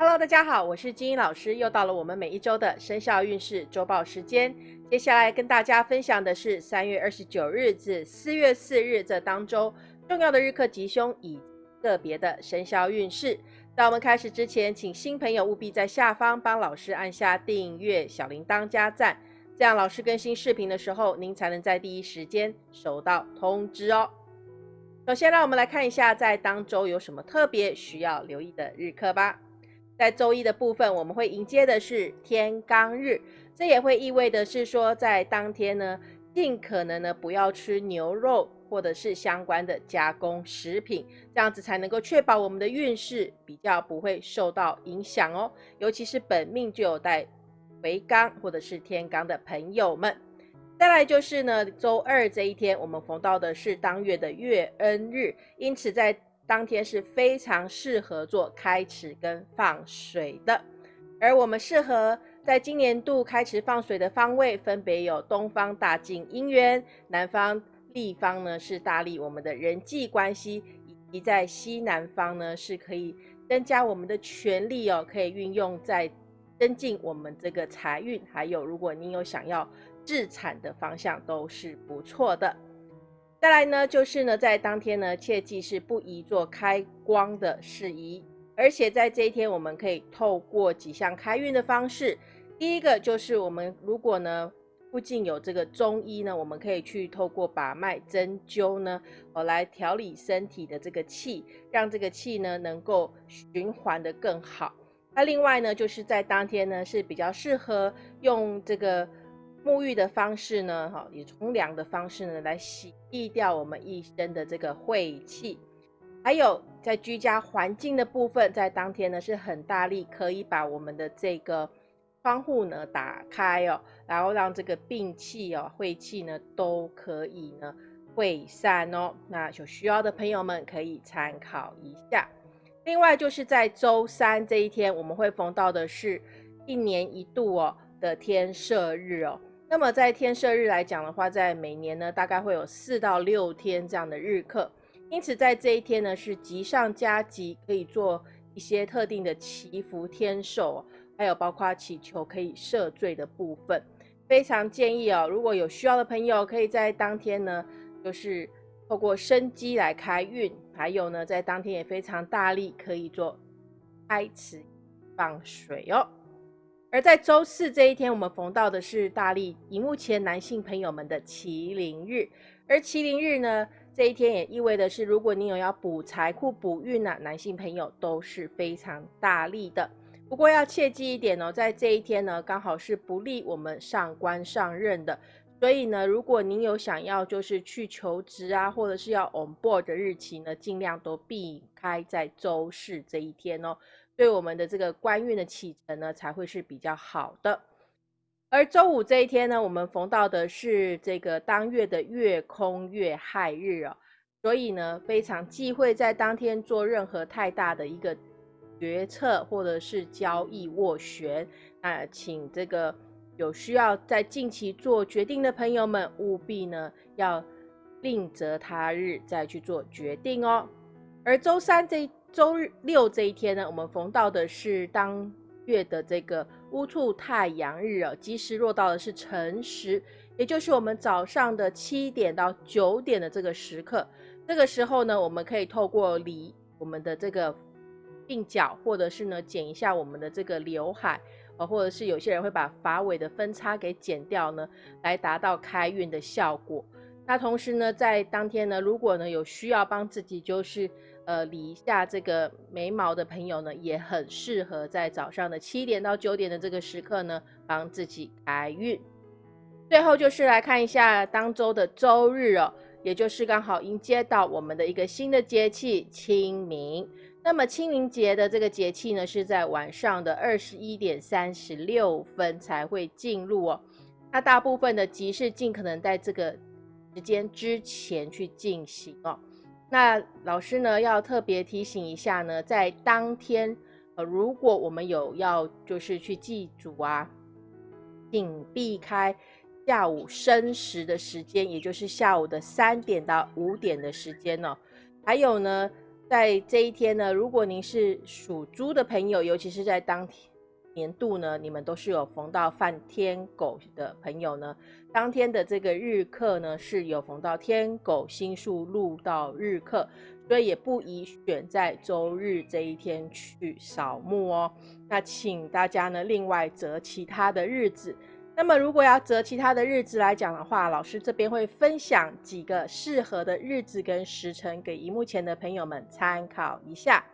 Hello，大家好，我是金英老师，又到了我们每一周的生肖运势周报时间。接下来跟大家分享的是三月二十九日至四月四日这当周重要的日课吉凶以个别的生肖运势。在我们开始之前，请新朋友务必在下方帮老师按下订阅、小铃铛加赞，这样老师更新视频的时候，您才能在第一时间收到通知哦。首先，让我们来看一下在当周有什么特别需要留意的日课吧。在周一的部分，我们会迎接的是天罡日，这也会意味的是说，在当天呢，尽可能呢不要吃牛肉或者是相关的加工食品，这样子才能够确保我们的运势比较不会受到影响哦。尤其是本命就有带回罡或者是天罡的朋友们。再来就是呢，周二这一天，我们逢到的是当月的月恩日，因此在当天是非常适合做开池跟放水的，而我们适合在今年度开池放水的方位，分别有东方大进姻缘，南方立方呢是大利我们的人际关系，以及在西南方呢是可以增加我们的权利哦，可以运用在增进我们这个财运，还有如果你有想要自产的方向，都是不错的。再来呢，就是呢，在当天呢，切记是不宜做开光的事宜，而且在这一天，我们可以透过几项开运的方式。第一个就是我们如果呢附近有这个中医呢，我们可以去透过把脉针灸呢，哦来调理身体的这个气，让这个气呢能够循环的更好。那另外呢，就是在当天呢是比较适合用这个。沐浴的方式呢，哈，以冲凉的方式呢来洗涤掉我们一身的这个晦气。还有在居家环境的部分，在当天呢是很大力，可以把我们的这个窗户呢打开哦，然后让这个病气哦、晦气呢都可以呢会散哦。那有需要的朋友们可以参考一下。另外就是在周三这一天，我们会逢到的是一年一度哦的天赦日哦。那么在天赦日来讲的话，在每年呢，大概会有四到六天这样的日课，因此在这一天呢，是吉上加吉，可以做一些特定的祈福天寿，还有包括祈求可以赦罪的部分。非常建议哦，如果有需要的朋友，可以在当天呢，就是透过生机来开运，还有呢，在当天也非常大力可以做开池放水哦。而在周四这一天，我们逢到的是大力荧幕前男性朋友们的麒麟日。而麒麟日呢，这一天也意味的是，如果你有要补财库、补运呢，男性朋友都是非常大力的。不过要切记一点哦，在这一天呢，刚好是不利我们上官上任的。所以呢，如果您有想要就是去求职啊，或者是要 on board 的日期呢，尽量都避开在周四这一天哦。对我们的这个官运的启程呢，才会是比较好的。而周五这一天呢，我们逢到的是这个当月的月空月亥日哦，所以呢，非常忌讳在当天做任何太大的一个决策或者是交易斡旋。那请这个有需要在近期做决定的朋友们，务必呢要另择他日再去做决定哦。而周三这一。周日六这一天呢，我们逢到的是当月的这个乌兔太阳日哦，吉时落到的是辰时，也就是我们早上的七点到九点的这个时刻。这个时候呢，我们可以透过理我们的这个鬓角，或者是呢剪一下我们的这个刘海，呃，或者是有些人会把发尾的分叉给剪掉呢，来达到开运的效果。那同时呢，在当天呢，如果呢有需要帮自己就是。呃，理一下这个眉毛的朋友呢，也很适合在早上的七点到九点的这个时刻呢，帮自己开运。最后就是来看一下当周的周日哦，也就是刚好迎接到我们的一个新的节气清明。那么清明节的这个节气呢，是在晚上的二十一点三十六分才会进入哦。那大部分的集市尽可能在这个时间之前去进行哦。那老师呢，要特别提醒一下呢，在当天，呃，如果我们有要就是去祭祖啊，请避开下午申时的时间，也就是下午的三点到五点的时间哦。还有呢，在这一天呢，如果您是属猪的朋友，尤其是在当天年度呢，你们都是有逢到犯天狗的朋友呢，当天的这个日课呢是有逢到天狗星宿入到日课，所以也不宜选在周日这一天去扫墓哦。那请大家呢另外择其他的日子。那么，如果要择其他的日子来讲的话，老师这边会分享几个适合的日子跟时辰给荧幕前的朋友们参考一下。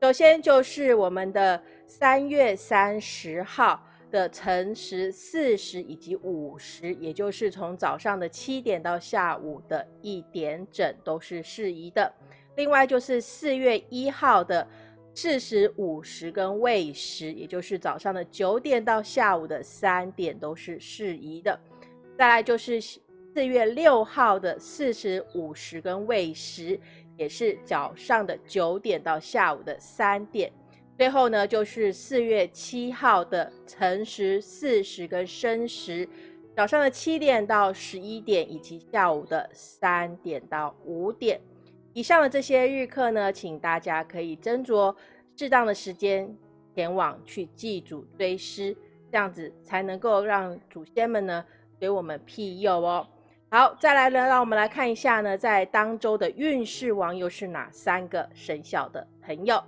首先就是我们的三月三十号的辰时四时以及午时，也就是从早上的七点到下午的一点整都是适宜的。另外就是四月一号的。四时、五时跟未时，也就是早上的九点到下午的三点都是适宜的。再来就是四月六号的四时、五时跟未时，也是早上的九点到下午的三点。最后呢，就是四月七号的辰时、巳时跟申时，早上的七点到十一点，以及下午的三点到五点。以上的这些日课呢，请大家可以斟酌适当的时间前往去祭祖追思，这样子才能够让祖先们呢给我们庇佑哦。好，再来呢，让我们来看一下呢，在当周的运势王又是哪三个生肖的朋友？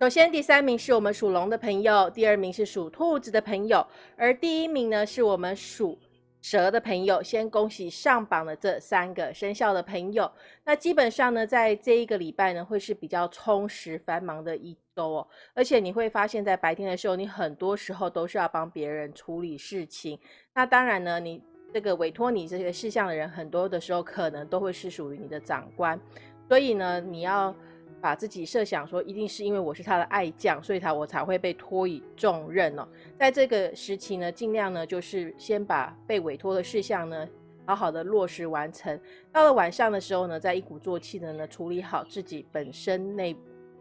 首先，第三名是我们属龙的朋友，第二名是属兔子的朋友，而第一名呢是我们属。蛇的朋友，先恭喜上榜的这三个生肖的朋友。那基本上呢，在这一个礼拜呢，会是比较充实繁忙的一周哦。而且你会发现在白天的时候，你很多时候都是要帮别人处理事情。那当然呢，你这个委托你这个事项的人，很多的时候可能都会是属于你的长官。所以呢，你要。把自己设想说，一定是因为我是他的爱将，所以他我才会被托以重任哦。在这个时期呢，尽量呢就是先把被委托的事项呢好好的落实完成。到了晚上的时候呢，再一鼓作气的呢处理好自己本身内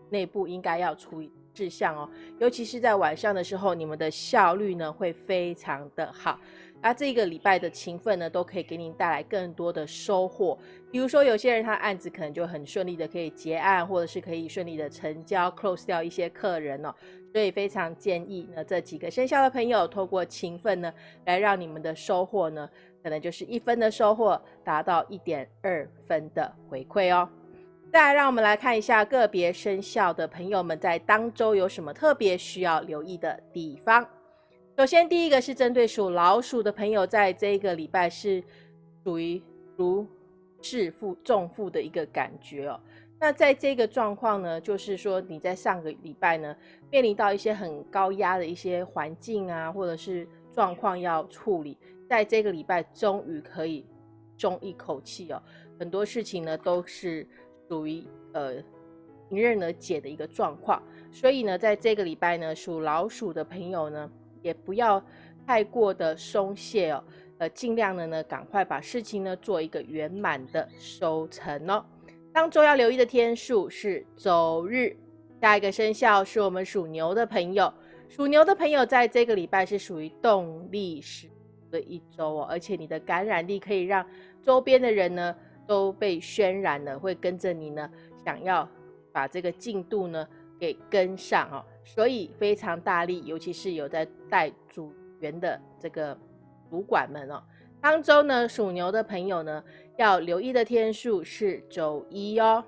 内部应该要处理事项哦。尤其是在晚上的时候，你们的效率呢会非常的好。那这个礼拜的勤奋呢，都可以给您带来更多的收获。比如说，有些人他案子可能就很顺利的可以结案，或者是可以顺利的成交，close 掉一些客人哦。所以非常建议呢，这几个生肖的朋友，透过勤奋呢，来让你们的收获呢，可能就是一分的收获，达到一点二分的回馈哦。再来，让我们来看一下个别生肖的朋友们在当周有什么特别需要留意的地方。首先，第一个是针对属老鼠的朋友，在这一个礼拜是属于如释负重负的一个感觉哦。那在这个状况呢，就是说你在上个礼拜呢，面临到一些很高压的一些环境啊，或者是状况要处理，在这个礼拜终于可以松一口气哦。很多事情呢都是属于呃迎刃而解的一个状况，所以呢，在这个礼拜呢，属老鼠的朋友呢。也不要太过的松懈哦，呃，尽量的呢，赶快把事情呢做一个圆满的收成哦。当周要留意的天数是周日。下一个生肖是我们属牛的朋友，属牛的朋友在这个礼拜是属于动力十的一周哦，而且你的感染力可以让周边的人呢都被渲染了，会跟着你呢，想要把这个进度呢给跟上哦。所以非常大力，尤其是有在带组员的这个主管们哦。当周呢，属牛的朋友呢，要留意的天数是周一哦。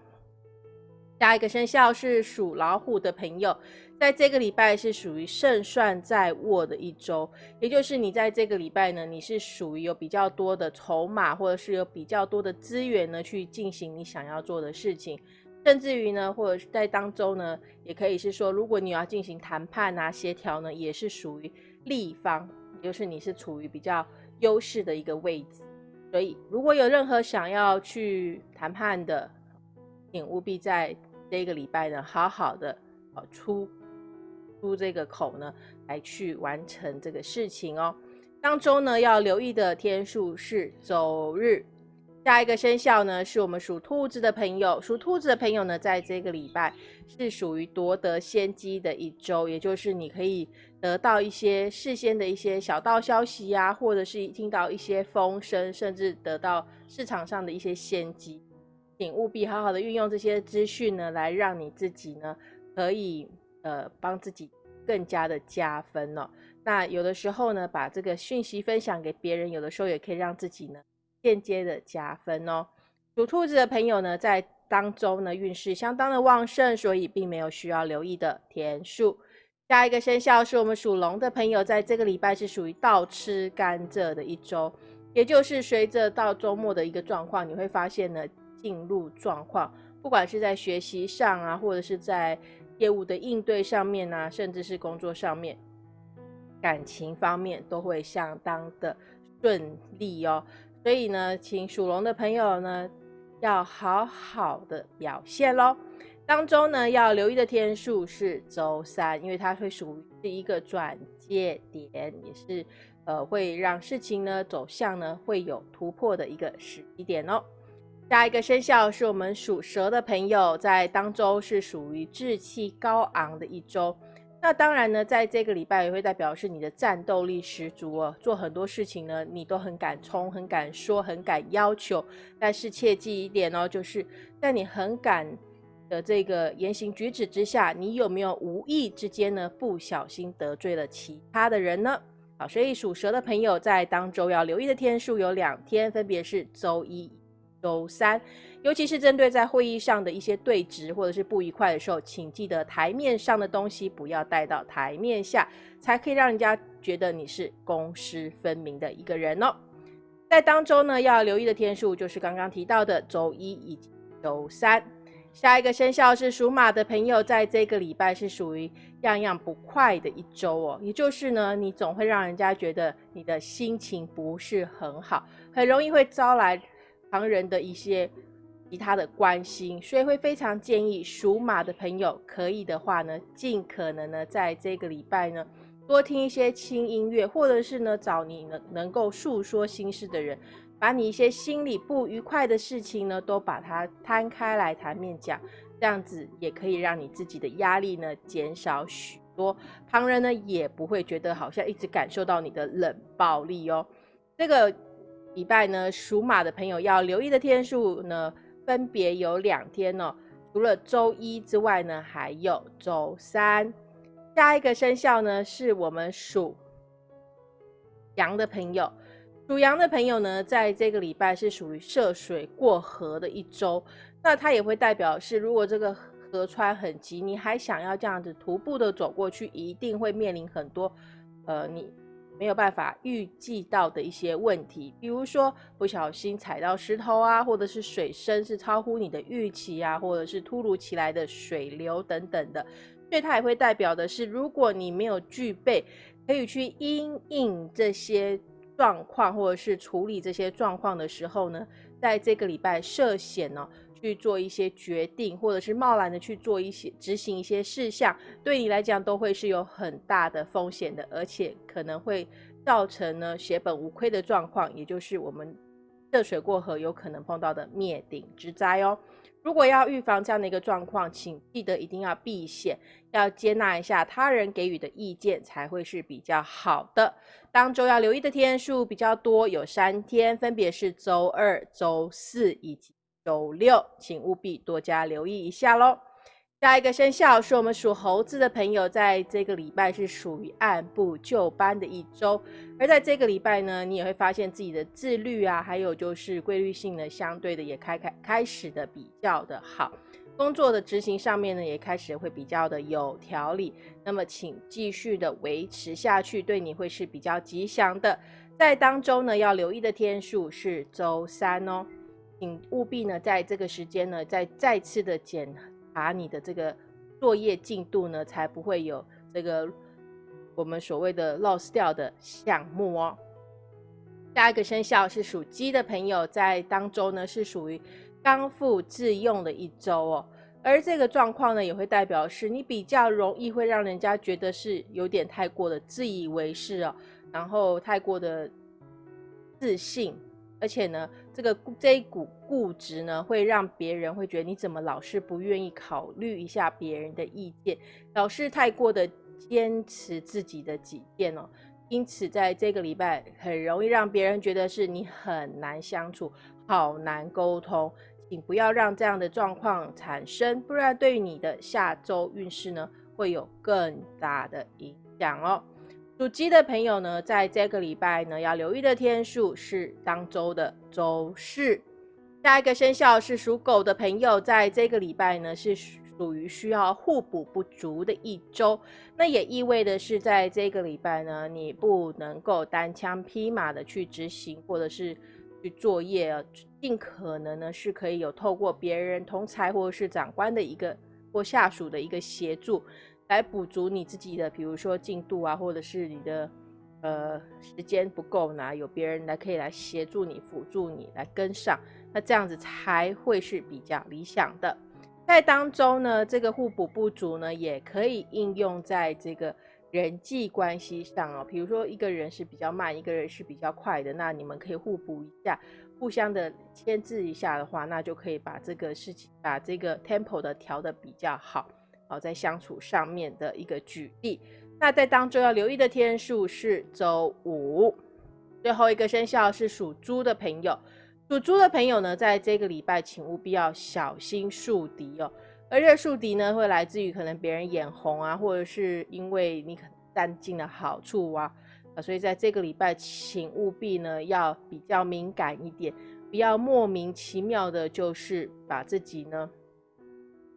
下一个生肖是属老虎的朋友，在这个礼拜是属于胜算在握的一周，也就是你在这个礼拜呢，你是属于有比较多的筹码，或者是有比较多的资源呢，去进行你想要做的事情。甚至于呢，或者是在当中呢，也可以是说，如果你要进行谈判啊、协调呢，也是属于立方，就是你是处于比较优势的一个位置。所以，如果有任何想要去谈判的，请务必在这个礼拜呢，好好的呃出出这个口呢，来去完成这个事情哦。当中呢，要留意的天数是周日。下一个生肖呢，是我们属兔子的朋友。属兔子的朋友呢，在这个礼拜是属于夺得先机的一周，也就是你可以得到一些事先的一些小道消息呀，或者是听到一些风声，甚至得到市场上的一些先机。请务必好好的运用这些资讯呢，来让你自己呢可以呃帮自己更加的加分哦。那有的时候呢，把这个讯息分享给别人，有的时候也可以让自己呢间接的加分哦。属兔子的朋友呢，在当中呢运势相当的旺盛，所以并没有需要留意的天数。下一个生肖是我们属龙的朋友，在这个礼拜是属于倒吃甘蔗的一周，也就是随着到周末的一个状况，你会发现呢，进入状况，不管是在学习上啊，或者是在业务的应对上面啊，甚至是工作上面，感情方面都会相当的顺利哦。所以呢，请属龙的朋友呢，要好好的表现喽。当中呢，要留意的天数是周三，因为它会属于是一个转接点，也是呃会让事情呢走向呢会有突破的一个时机点哦。下一个生肖是我们属蛇的朋友，在当周是属于志气高昂的一周。那当然呢，在这个礼拜也会代表是你的战斗力十足哦，做很多事情呢你都很敢冲、很敢说、很敢要求。但是切记一点哦，就是在你很敢。的这个言行举止之下，你有没有无意之间呢不小心得罪了其他的人呢？好，所以属蛇的朋友在当周要留意的天数有两天，分别是周一、周三。尤其是针对在会议上的一些对峙或者是不愉快的时候，请记得台面上的东西不要带到台面下，才可以让人家觉得你是公私分明的一个人哦。在当周呢，要留意的天数就是刚刚提到的周一以及周三。下一个生肖是属马的朋友，在这个礼拜是属于样样不快的一周哦。也就是呢，你总会让人家觉得你的心情不是很好，很容易会招来旁人的一些其他的关心，所以会非常建议属马的朋友，可以的话呢，尽可能呢，在这个礼拜呢，多听一些轻音乐，或者是呢，找你能能够诉说心事的人。把你一些心里不愉快的事情呢，都把它摊开来台面讲，这样子也可以让你自己的压力呢减少许多，旁人呢也不会觉得好像一直感受到你的冷暴力哦。这个礼拜呢，属马的朋友要留意的天数呢，分别有两天哦，除了周一之外呢，还有周三。下一个生肖呢，是我们属羊的朋友。属羊的朋友呢，在这个礼拜是属于涉水过河的一周，那它也会代表是，如果这个河川很急，你还想要这样子徒步的走过去，一定会面临很多，呃，你没有办法预计到的一些问题，比如说不小心踩到石头啊，或者是水深是超乎你的预期啊，或者是突如其来的水流等等的，所以它也会代表的是，如果你没有具备可以去因应这些。状况或者是处理这些状况的时候呢，在这个礼拜涉险呢去做一些决定，或者是贸然的去做一些执行一些事项，对你来讲都会是有很大的风险的，而且可能会造成呢血本无亏的状况，也就是我们涉水过河有可能碰到的灭顶之灾哦。如果要预防这样的一个状况，请记得一定要避险，要接纳一下他人给予的意见，才会是比较好的。当周要留意的天数比较多，有三天，分别是周二、周四以及周六，请务必多加留意一下喽。下一个生肖是我们属猴子的朋友，在这个礼拜是属于按部就班的一周，而在这个礼拜呢，你也会发现自己的自律啊，还有就是规律性呢，相对的也开开开始的比较的好，工作的执行上面呢，也开始会比较的有条理。那么，请继续的维持下去，对你会是比较吉祥的。在当中呢，要留意的天数是周三哦，请务必呢，在这个时间呢，再再次的检。查你的这个作业进度呢，才不会有这个我们所谓的 loss 掉的项目哦。下一个生肖是属鸡的朋友，在当周呢是属于刚复自用的一周哦，而这个状况呢，也会代表是你比较容易会让人家觉得是有点太过的自以为是哦，然后太过的自信。而且呢，这个这一股固执呢，会让别人会觉得你怎么老是不愿意考虑一下别人的意见，老是太过的坚持自己的己见哦。因此，在这个礼拜很容易让别人觉得是你很难相处，好难沟通。请不要让这样的状况产生，不然对于你的下周运势呢，会有更大的影响哦。属鸡的朋友呢，在这个礼拜呢，要留意的天数是当周的周四。下一个生肖是属狗的朋友，在这个礼拜呢，是属于需要互补不足的一周。那也意味的是，在这个礼拜呢，你不能够单枪匹马的去执行，或者是去作业，尽可能呢是可以有透过别人同才或者是长官的一个或下属的一个协助，来补足你自己的，比如说进度啊，或者是你的。呃，时间不够呢，有别人来可以来协助你、辅助你来跟上，那这样子才会是比较理想的。在当中呢，这个互补不足呢，也可以应用在这个人际关系上哦。比如说，一个人是比较慢，一个人是比较快的，那你们可以互补一下，互相的牵制一下的话，那就可以把这个事情、把这个 tempo 的调的比较好。好，在相处上面的一个举例。那在当中要留意的天数是周五，最后一个生肖是属猪的朋友。属猪的朋友呢，在这个礼拜请务必要小心树敌哦。而这树敌呢，会来自于可能别人眼红啊，或者是因为你可能占尽了好处啊，啊，所以在这个礼拜请务必呢要比较敏感一点，不要莫名其妙的，就是把自己呢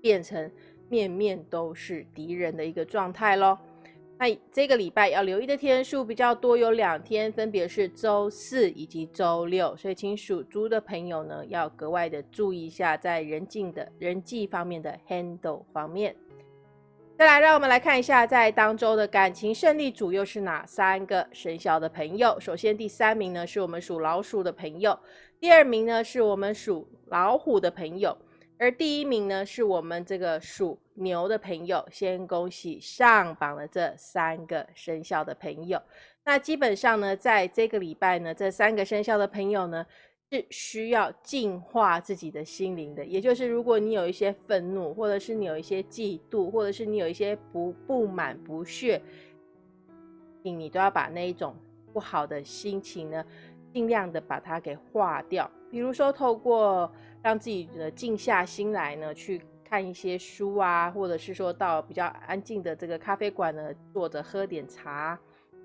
变成面面都是敌人的一个状态喽。那这个礼拜要留意的天数比较多，有两天，分别是周四以及周六，所以请属猪的朋友呢要格外的注意一下，在人际的人际方面的 handle 方面。再来，让我们来看一下，在当周的感情胜利组又是哪三个生肖的朋友？首先，第三名呢是我们属老鼠的朋友，第二名呢是我们属老虎的朋友。而第一名呢，是我们这个属牛的朋友，先恭喜上榜的这三个生肖的朋友。那基本上呢，在这个礼拜呢，这三个生肖的朋友呢，是需要净化自己的心灵的。也就是，如果你有一些愤怒，或者是你有一些嫉妒，或者是你有一些不不满、不屑，你都要把那一种不好的心情呢，尽量的把它给化掉。比如说，透过让自己的静下心来呢，去看一些书啊，或者是说到比较安静的这个咖啡馆呢，坐着喝点茶，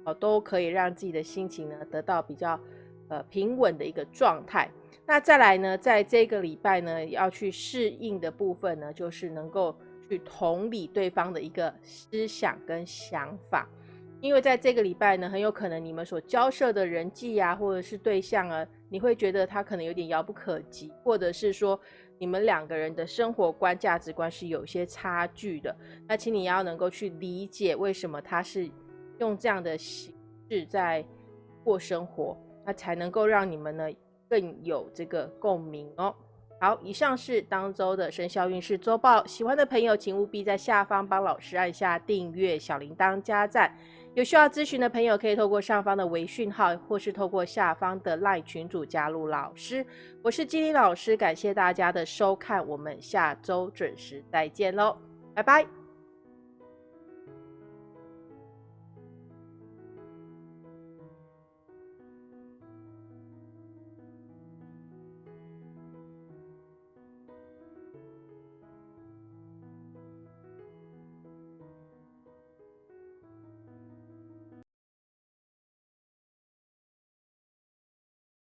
哦，都可以让自己的心情呢得到比较呃平稳的一个状态。那再来呢，在这个礼拜呢，要去适应的部分呢，就是能够去同理对方的一个思想跟想法，因为在这个礼拜呢，很有可能你们所交涉的人际啊，或者是对象啊。你会觉得他可能有点遥不可及，或者是说你们两个人的生活观、价值观是有些差距的。那请你要能够去理解为什么他是用这样的形式在过生活，那才能够让你们呢更有这个共鸣哦。好，以上是当周的生肖运势周报。喜欢的朋友，请务必在下方帮老师按下订阅、小铃铛、加赞。有需要咨询的朋友，可以透过上方的微讯号，或是透过下方的 LINE 群组加入老师。我是金玲老师，感谢大家的收看，我们下周准时再见喽，拜拜。